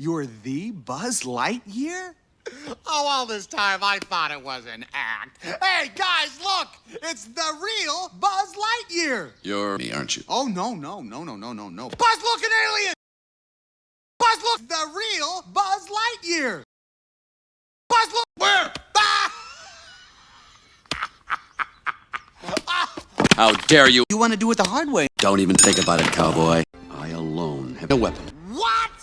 You're the Buzz Lightyear? Oh, all this time I thought it was an act. Hey, guys, look! It's the real Buzz Lightyear! You're me, aren't you? Oh, no, no, no, no, no, no, no. Buzz, look, an alien! Buzz, look, the real Buzz Lightyear! Buzz, look! Where? Ah! How dare you? You want to do it the hard way. Don't even think about it, cowboy. I alone have a weapon. What?